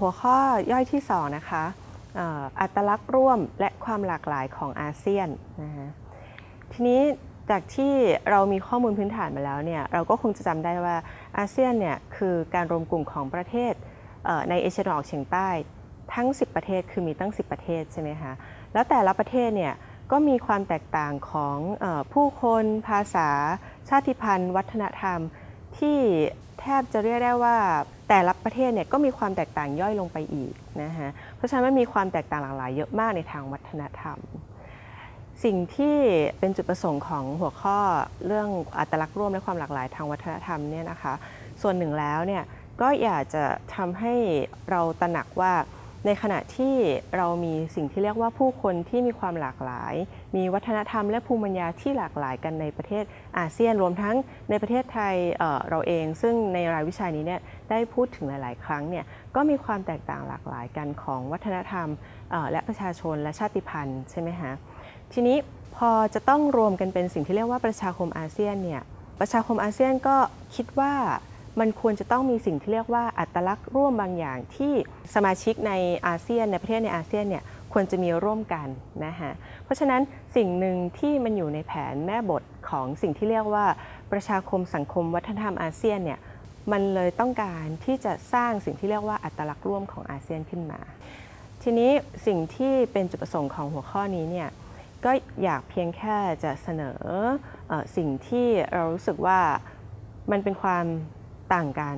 หัวข้อย่อยที่สองนะคะอัตลักษณ์ร่วมและความหลากหลายของอาเซียนนะคะทีนี้จากที่เรามีข้อมูลพื้นฐานมาแล้วเนี่ยเราก็คงจะจำได้ว่าอาเซียนเนี่ยคือการรวมกลุ่มของประเทศในเอเชียตะวันออกเฉียงใต้ทั้ง 10 ประเทศคือมีตั้ง 10 ประเทศใช่ไหมคะแล้วแต่ละประเทศเนี่ยก็มีความแตกต่างของอผู้คน ภาษา ชาติพันธุ์ วัฒนธรรม ที่แทบจะเรียกได้ว่าแต่ละประเทศเนี่ยก็มีความแตกต่างย่อยลงไปอีกนะฮะเพราะฉะนั้นมันมีความแตกต่างหลากหลายเยอะมากในทางวัฒนธรรม สิ่งที่เป็นจุดประสงค์ของหัวข้อเรื่องอัตลักษณ์ร่วมและความหลากหลายทางวัฒนธรรมเนี่ยนะคะ ส่วนหนึ่งแล้วเนี่ยก็อยากจะทำให้เราตระหนักว่า ในขณะที่เรามีสิ่งที่เรียกว่าผู้คนที่มีความหลากหลาย มีวัฒนธรรมและภูมิปัญญาที่หลากหลายกันในประเทศอาเซียนรวมทั้งในประเทศไทยเเราเอง ซึ่งในรายวิชานี้เนี่ยได้พูดถึงหลาย ๆ ครั้งเนี่ยก็มีความแตกต่างหลากหลายกันของวัฒนธรรมและประชาชนและชาติพันธุ์ใช่ไหมคะทีนี้พอจะต้องรวมกันเป็นสิ่งที่เรียกว่าประชาคมอาเซียนเนี่ยประชาคมอาเซียนก็คิดว่า มันควรจะต้องมีสิ่งที่เรียกว่าอัตลักษณ์ร่วมบางอย่างที่สมาชิกในอาเซียนในประเทศในอาเซียนเนี่ยควรจะมีร่วมกันนะคะเพราะฉะนั้นสิ่งหนึ่งที่มันอยู่ในแผนแม่บทของสิ่งที่เรียกว่าประชาคมสังคมวัฒนธรรมอาเซียนเนี่ยมันเลยต้องการที่จะสร้างสิ่งที่เรียกว่าอัตลักษณ์ร่วมของอาเซียนขึ้นมา ทีนี้สิ่งที่เป็นจุดประสงค์ของหัวข้อนี้เนี่ยก็อยากเพียงแค่จะเสนอเออสิ่งที่เรารู้สึกว่ามันเป็นความ ต่างกัน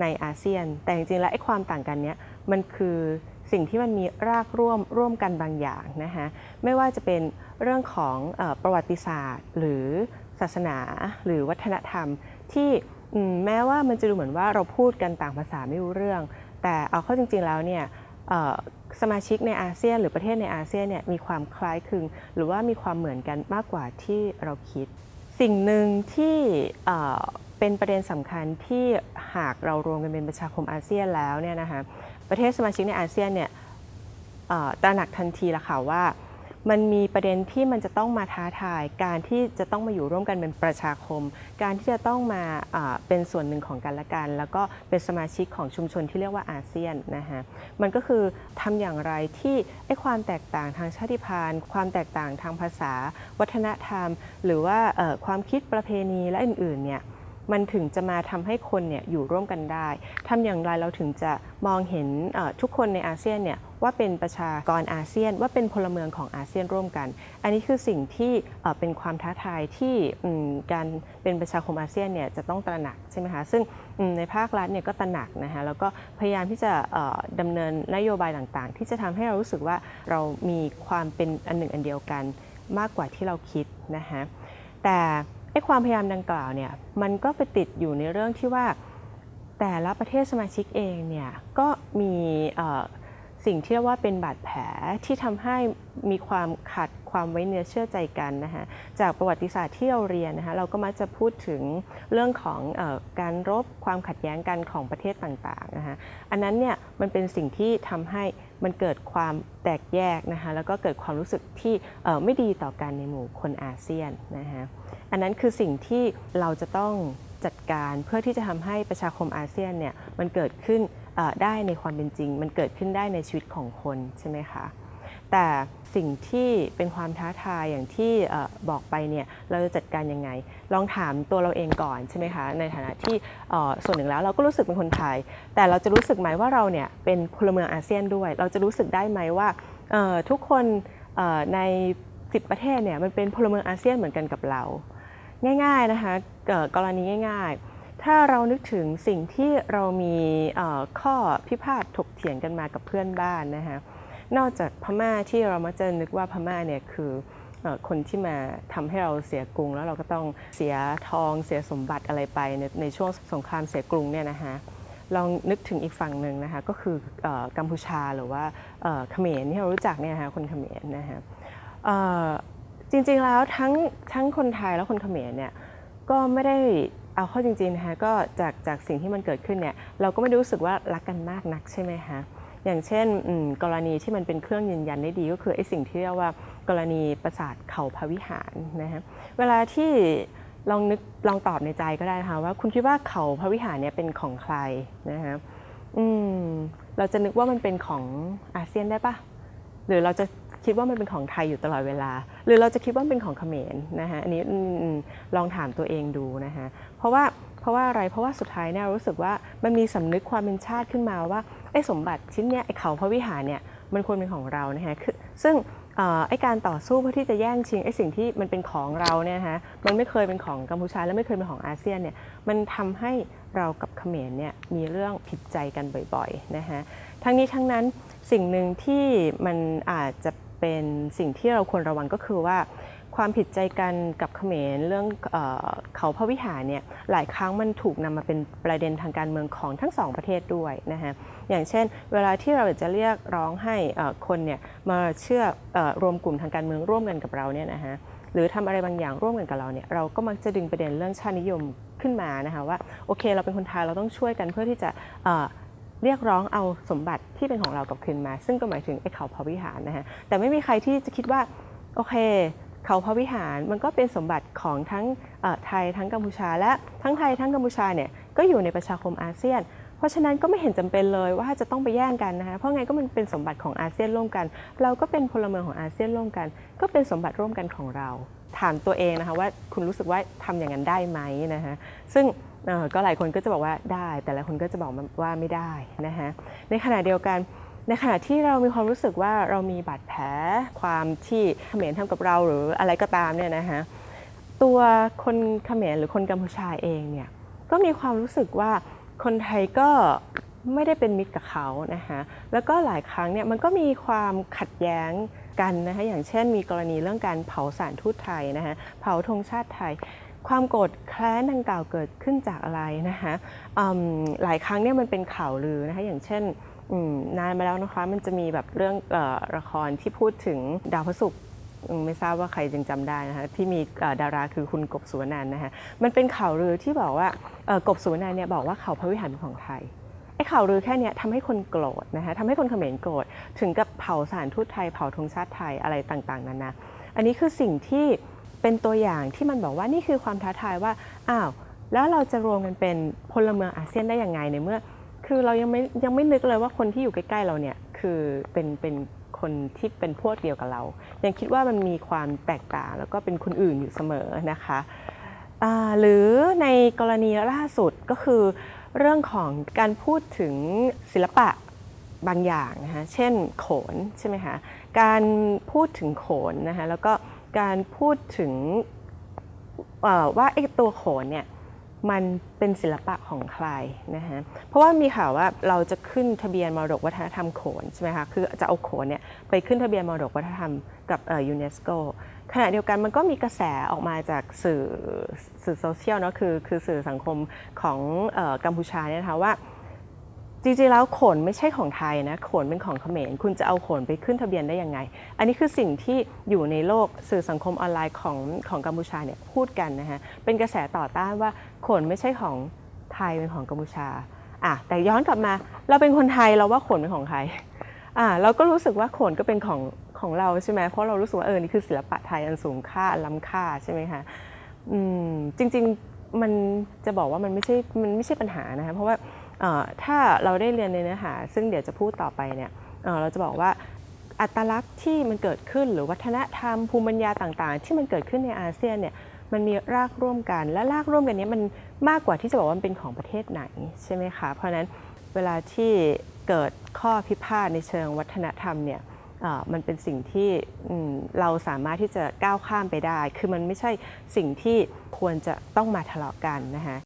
ในอาเซียน แต่จริงๆแล้วไอ้ความต่างกันเนี้ยมันคือสิ่งที่มันมีรากร่วมร่วมกันบางอย่างนะคะไม่ว่าจะเป็นเรื่องของอประวัติศาสตร์ หรือศาสนาหรือวัฒนธรรม ที่มแม้ว่ามันจะดูเหมือนว่าเราพูดกันต่างภาษาไม่รู้เรื่อง แต่เอาเข้าจริง ๆแล้วเนี่ยสมาชิกในอาเซียน หรือประเทศในอาเซียนเนี่ยมีความคล้ายคลึง หรือว่ามีความเหมือนกันมากกว่าที่เราคิด สิ่งหนึ่งที่ เป็นประเด็นสำคัญที่หากเรารวมกันเป็นประชาคมอาเซียนแล้วเนี่ยนะคะประเทศสมาชิกในอาเซียนเนี่ยตระหนักทันทีละค่ะว่า มันมีประเด็นที่มันจะต้องมาท้าทาย การที่จะต้องมาอยู่ร่วมกันเป็นประชาคม การที่จะต้องมาเป็นส่วนหนึ่งของกันและกัน แล้วก็เป็นสมาชิกของชุมชนที่เรียกว่าอาเซียนนะคะมันก็คือทำอย่างไรที่ไอ้ความแตกต่างทางชาติพันธุ์ ความแตกต่างทางภาษา วัฒนธรรม หรือว่าความคิดประเพณีและอื่นๆเนี่ย มันถึงจะมาทำให้คนเนี่ยอยู่ร่วมกันได้ทำอย่างไรเราถึงจะมองเห็นทุกคนในอาเซียนเนี่ยว่าเป็นประชากรอาเซียน ว่าเป็นพลเมืองของอาเซียนร่วมกัน อันนี้คือสิ่งที่เป็นความท้าทายที่การเป็นประชาคมอาเซียนเนี่ยจะต้องตระหนักใช่ไหมคะซึ่งในภาครัฐเนี่ยก็ตระหนักนะคะแล้วก็พยายามที่จะเอ่อดำเนินนโยบายต่างๆ ที่จะทำให้เรารู้สึกว่าเรามีความเป็นอันหนึ่งอันเดียวกัน มากกว่าที่เราคิดนะคะแต่ ไอ้ความพยายามดังกล่าวเนี่ยมันก็ไปติดอยู่ในเรื่องที่ว่า แต่ละประเทศสมาชิกเองเนี่ยก็มีสิ่งที่เรียกว่าเป็นบาดแผลที่ทำให้มีความขัดความไว้เนื้อเชื่อใจกันนะคะจากประวัติศาสตร์ที่เราเรียนนะคะเราก็มักจะพูดถึงเรื่องของอการรบความขัดแย้งกันของประเทศต่างๆนะคะอันนั้นเนี่ย มันเป็นสิ่งที่ทำให้มันเกิดความแตกแยกนะคะแล้วก็เกิดความรู้สึกที่ไม่ดีต่อกันในหมู่คนอาเซียนนะคะอันนั้นคือสิ่งที่เราจะต้องจัดการเพื่อที่จะทำให้ประชาคมอาเซียนเนี่ยมันเกิดขึ้นได้ในความเป็นจริง มันเกิดขึ้นได้ในชีวิตของคนใช่ไหมคะ แต่สิ่งที่เป็นความท้าทายอย่างที่บอกไปเนี่ยเราจะจัดการยังไง ลองถามตัวเราเองก่อนใช่ไหมคะในฐานะที่ส่วนหนึ่งแล้วเราก็รู้สึกเป็นคนไทย แต่เราจะรู้สึกไหมว่าเราเนี่ยเป็นพลเมืองอาเซียนด้วย เราจะรู้สึกได้ไหมว่าทุกคนใน10 ประเทศเนี่ยมันเป็นพลเมืองอาเซียนเหมือนกันกับเรา ง่ายๆนะคะเอ่อกรณีง่าย ๆ ถ้าเรานึกถึงสิ่งที่เรามีข้อพิพาทถกเถียงกันมากับเพื่อนบ้านนะคะ นอกจากพม่าที่เรามักจะนึกว่าพม่าเนี่ยคือคนที่มาทำให้เราเสียกรุง แล้วเราก็ต้องเสียทองเสียสมบัติอะไรไปในในช่วงสงครามเสียกรุงเนี่ยนะคะลองนึกถึงอีกฝั่งหนึ่งนะคะก็คืออกัมพูชาหรือว่าเขมรที่เรารู้จักเนี่ยนะคะคนเขมรนะคะจริงๆแล้วทั้งทั้งคนไทยและคนเขมรเนี่ยก็ไม่ได้เอาเข้าจริงๆนะคะก็จากจากสิ่งที่มันเกิดขึ้นเนี่ยเราก็ไม่ได้รู้สึกว่ารักกันมากนักใช่ไหมคะ อย่างเช่นกรณีที่มันเป็นเครื่องยืนยันได้ดีก็คือไอ้สิ่งที่เรียกว่ากรณีปราสาทเขาพวิหารนะฮะเวลาที่ลองนึกลองตอบในใจก็ได้นะคะว่าคุณคิดว่าเขาพระวิหารเนี่ยเป็นของใครนะคะอืมเราจะนึกว่ามันเป็นของอาเซียนได้ปะหรือเราจะคิดว่ามันเป็นของไทยอยู่ตลอดเวลา หรือเราจะคิดว่าเป็นของเขมรนะฮะอันนี้ลองถามตัวเองดูนะฮะเพราะว่าเพราะว่าอะไรเพราะว่าสุดท้ายเนี่ยรารู้สึกว่ามันมีสำนึกความเป็นชาติขึ้นมาว่า ไอ้สมบัติชิ้นเนี้ยไอ้เขาพระวิหารเนี่ยมันควรเป็นของเรานะฮะคือซึ่งไอ้การต่อสู้เพื่อที่จะแย่งชิงไอ้สิ่งที่มันเป็นของเราเนี่ยนะมันไม่เคยเป็นของกัมพูชาและไม่เคยเป็นของอาเซียนเนี่ยมันทำให้เรากับเขมรเนี่ยมีเรื่องผิดใจกันบ่อยๆนะฮะทั้งนี้ทั้งนั้นสิ่งหนึ่งที่มันอาจจะเป็นสิ่งที่เราควรระวังก็คือว่า ความผิดใจกันกับเขมรเรื่องเออเขาพระวิหารเนี่ยหลายครั้งมันถูกนำมาเป็นประเด็นทางการเมืองของทั้งสองประเทศด้วยนะฮะอย่างเช่น เวลาที่เราจะเรียกร้องให้คนเนี่ยมาเชื่ออรวมกลุ่มทางการเมืองร่วมกันกับเราเนี่ยนะฮะหรือทำอะไรบางอย่างร่วมกันกับเราเนี่ยเราก็มักจะดึงประเด็นเรื่องชาตินิยมขึ้นมานะคะว่าโอเค เราเป็นคนไทยเราต้องช่วยกันเพื่อที่จะเอ่อเรียกร้องเอาสมบัติที่เป็นของเรากลับคืนมา ซึ่งก็หมายถึงไอ้เขาพระวิหารนะฮะแต่ไม่มีใครที่จะคิดว่าโอเค เขาพระวิหารมันก็เป็นสมบัติของทั้งไทยทั้งกัมพูชา และทั้งไทยทั้งกัมพูชาเนี่ยก็อยู่ในประชาคมอาเซียน เพราะฉะนั้นก็ไม่เห็นจำเป็นเลยว่าจะต้องไปแย่งกันนะคะเพราะไงก็มันเป็นสมบัติของอาเซียนร่วมกัน เราก็เป็นพลเมืองของอาเซียนร่วมกัน ก็เป็นสมบัติร่วมกันของเรา ถามตัวเองนะคะว่าคุณรู้สึกว่าทำอย่างนั้นได้ไหมนะคะซึ่งก็หลายคนก็จะบอกว่าได้ แต่หลายคนก็จะบอกว่าไม่ได้นะคะในขณะเดียวกัน ในขณะที่เรามีความรู้สึกว่าเรามีบาดแผลความที่เขมรทำกับเราหรืออะไรก็ตามเนี่ยนะคะตัวคนเขมรหรือคนกัมพูชาเองเนี่ยก็มีความรู้สึกว่าคนไทยก็ไม่ได้เป็นมิตรกับเขานะคะแล้วก็หลายครั้งเนี่ยมันก็มีความขัดแย้งกันนะคะอย่างเช่น มีกรณีเรื่องการเผาสารทูตไทยนะคะเผาธงชาติไทย ความโกรธแค้นดังกล่าวเกิดขึ้นจากอะไรนะคะอืมหลายครั้งเนี่ยมันเป็นข่าวลือนะคะอย่างเช่น นานมาแล้วนะคะ มันจะมีแบบเรื่องออละครที่พูดถึงดาวพระศุกร์ไม่ทราบว่าใครยังจำได้นะคะที่มีดาราคือคุณกบสุวรรณันนะคะมันเป็นข่าวลือที่บอกว่ากบสุวรรณันเนี่ยบอกว่าเขาพระวิหารเป็นของไทยไอ้ข่าวลือแค่นี้ทำให้คนโกรธนะคะทำให้คนเขมรโกรธถึงกับเผาสารทูตไทยเผาธงชาติไทยอะไรต่างๆนานาอันนี้คือสิ่งที่เป็นตัวอย่างที่มันบอกว่านี่คือความท้าทายว่าอ้าวแล้วเราจะรวมกันเป็นพลเมืองอาเซียนได้ยังไงในเมื่อ คือเรายังไม่ยังไม่นึกเลยว่าคนที่อยู่ใกล้ๆเราเนี่ยคือเป็นเป็นคนที่เป็นพวกเดียวกับเรา ยังคิดว่ามันมีความแตกต่างแล้วก็เป็นคนอื่นอยู่เสมอนะคะหรือในกรณีล่าสุดก็คือ เรื่องของการพูดถึงศิลปะบางอย่างนะคะเช่นโขนใช่ไหมคะการพูดถึงโขนนะคะแล้วก็การพูดถึงว่าไอ้ตัวโขนเนี่ย มันเป็นศิลปะของใครนะฮะ เพราะว่ามีข่าวว่าเราจะขึ้นทะเบียนมรดกวัฒนธรรมโขนใช่ไหมคะ คือจะเอาโขนเนี่ยไปขึ้นทะเบียนมรดกวัฒนธรรมกับยูเนสโกขณะเดียวกันมันก็มีกระแสออกมาจากสื่อสื่อโซเชียลเนาะคือคือสื่อสังคมของออกัมพูชาเนี่ยนะคะว่า จริงๆแล้วขนไม่ใช่ของไทยนะขนเป็นของเขมรคุณจะเอาขนไปขึ้นทะเบียนได้ยังไง อันนี้คือสิ่งที่อยู่ในโลกสื่อสังคมออนไลน์ของของกัมพูชาเนี่ยพูดกันนะฮะเป็นกระแสต่อต้านว่าขนไม่ใช่ของไทยเป็นของกัมพูชาอะแต่ย้อนกลับมาเราเป็นคนไทยเราว่าขนเป็นของใครอ่าเราก็รู้สึกว่าขนก็เป็นของของเราใช่ไหมเพราะเรารู้สึกว่าเออนี่คือศิลปะไทยอันสูงค่าล้ำค่าใช่ไหมคะอืมจริงๆมันจะบอกว่ามันไม่ใช่มันไม่ใช่ปัญหานะคะเพราะว่า ถ้าเราได้เรียนในเนื้อหา ซึ่งเดี๋ยวจะพูดต่อไปเนี่ยเเราจะบอกว่าอัตลักษณ์ที่มันเกิดขึ้นหรือวัฒนธรรมภูมิปัญญาต่างๆ ที่มันเกิดขึ้นในอาเซียนเนี่ยมันมีรากร่วมกัน และรากร่วมกันนี้มันมากกว่าที่จะบอกว่ามันเป็นของประเทศไหนใช่ไหมคะเพราะนั้นเวลาที่เกิดข้อพิพาทในเชิงวัฒนธรรมเนี่ยมันเป็นสิ่งที่เราสามารถที่จะก้าวข้ามไปได้ คือมันไม่ใช่สิ่งที่ควรจะต้องมาทะเลาะกันนะคะ